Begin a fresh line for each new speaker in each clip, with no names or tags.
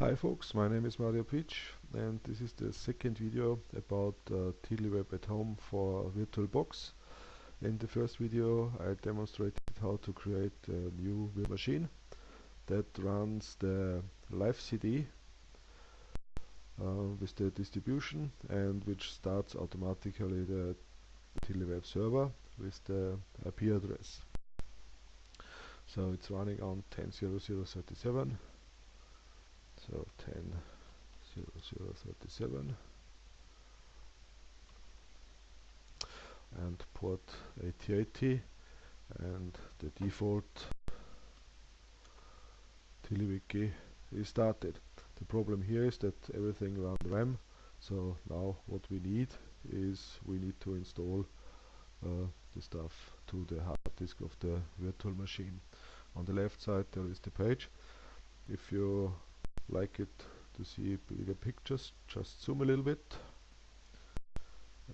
Hi folks, my name is Mario Pietsch and this is the second video about uh, TiddlyWeb at home for VirtualBox. In the first video I demonstrated how to create a new machine that runs the live CD uh, with the distribution and which starts automatically the TiddlyWeb server with the IP address. So it's running on 10.0037 so 10 0037 and port 8080 and the default TiddlyWiki is started. The problem here is that everything runs RAM so now what we need is we need to install uh, the stuff to the hard disk of the virtual machine. On the left side there is the page. If you like it to see bigger pictures just zoom a little bit.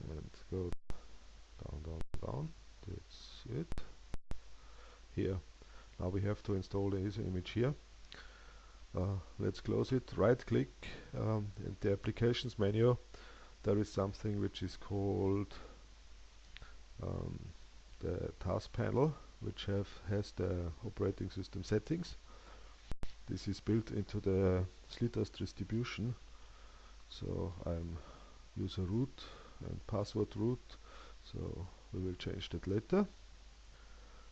And go down down down. That's it. Here. Now we have to install this image here. Uh, let's close it. Right click um, in the applications menu. There is something which is called um, the TazPanel which have has the operating system settings this is built into the SliTaz distribution. So I'm user root and password root. So we will change that later.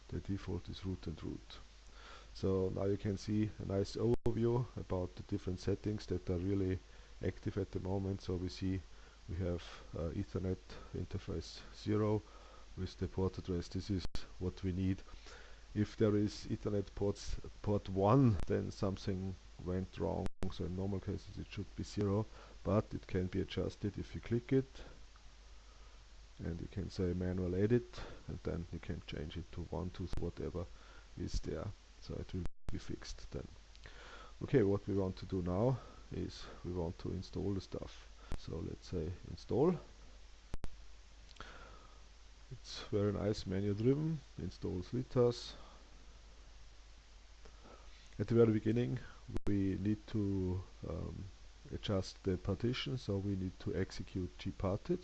The default is root and root. So now you can see a nice overview about the different settings that are really active at the moment. So we see we have uh, Ethernet interface 0 with the port address. This is what we need if there is Ethernet ports port 1 then something went wrong. So in normal cases it should be 0 but it can be adjusted if you click it. And you can say manual edit and then you can change it to 1 to whatever is there. So it will be fixed then. Okay what we want to do now is we want to install the stuff. So let's say install. It's very nice menu driven install SliTaz at the very beginning we need to um, adjust the partition so we need to execute gparted.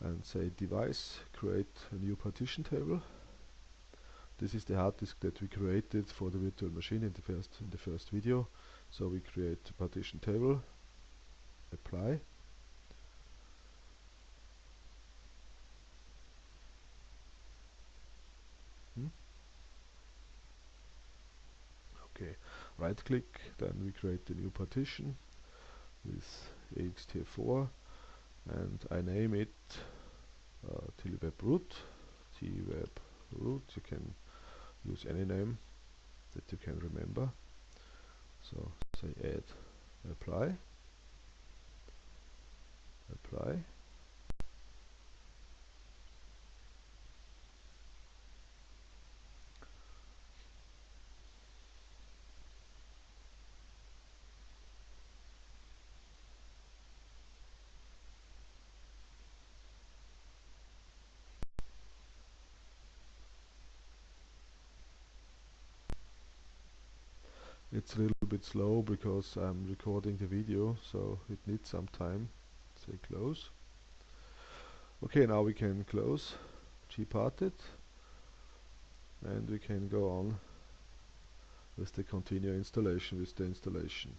And say device create a new partition table. This is the hard disk that we created for the virtual machine in the first in the first video. So we create a partition table apply hmm? okay right click then we create the new partition with ext4 and I name it uh, TiddlyWeb root TWeb root. You can use any name that you can remember. So say add apply. Apply it's a little bit slow because I'm recording the video so it needs some time. Say close. Okay now we can close. Gparted. And we can go on with the continue installation with the installation.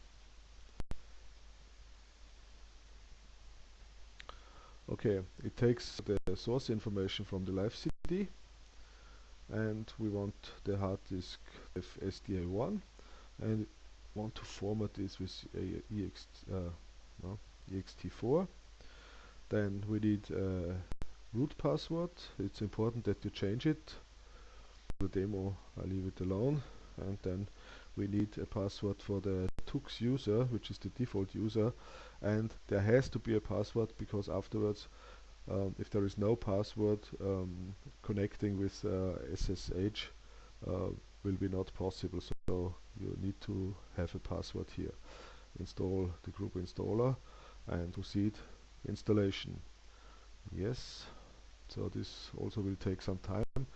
Okay it takes the source information from the live CD and we want the hard disk SDA1 and want to format this with ext, uh, no, ext4 then we need a root password. It's important that you change it. The demo I leave it alone. And then we need a password for the TUX user which is the default user. And there has to be a password because afterwards um, if there is no password um, connecting with uh, SSH uh, will be not possible so you need to have a password here install the GRUB installer and proceed installation yes so this also will take some time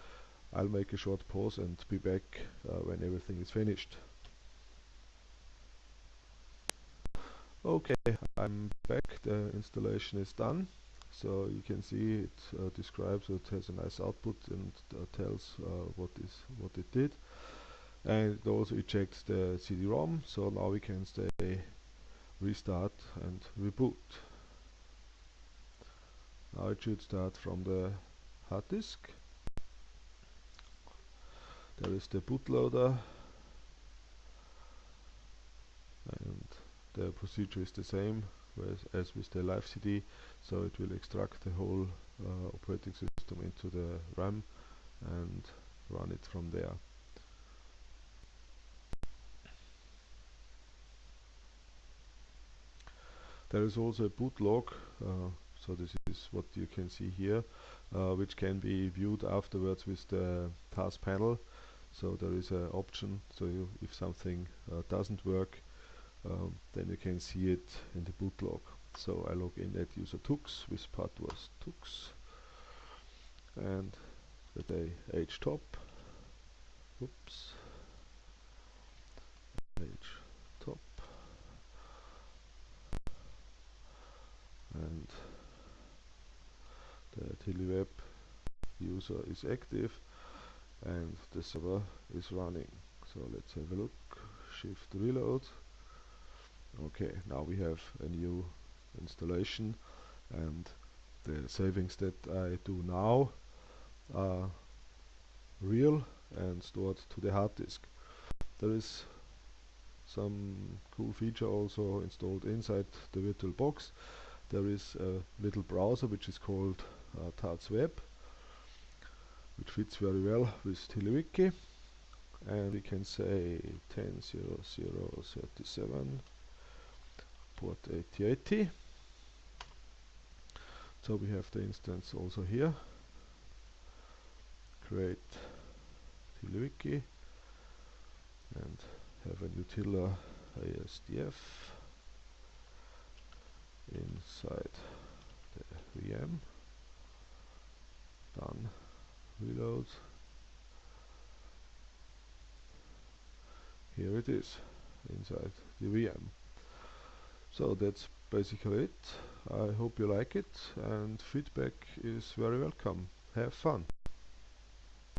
I'll make a short pause and be back uh, when everything is finished. Okay, I'm back. The installation is done. So you can see it uh, describes it has a nice output and uh, tells uh, what is what it did. And it also ejects the CD-ROM. So now we can say restart and reboot. Now it should start from the hard disk. There is the bootloader and the procedure is the same as with the live CD so it will extract the whole uh, operating system into the RAM and run it from there. There is also a boot log, uh, so this is what you can see here, uh, which can be viewed afterwards with the TazPanel. So there is an option, so if something uh, doesn't work, um, then you can see it in the boot log. So I log in at user tux, with part was tux, and the day h top, oops, h top, and the TiddlyWeb user is active and the server is running. So let's have a look, shift reload, okay now we have a new installation and the savings that I do now are real and stored to the hard disk. There is some cool feature also installed inside the virtual box. There is a little browser which is called uh, TazWeb which fits very well with TiddlyWiki and we can say 10.0.0.37 port 8080 so we have the instance also here. Create TiddlyWiki and have a Nutella ASDF inside the VM done. Reload. Here it is inside the VM so that's basically it. I hope you like it and feedback is very welcome. Have fun.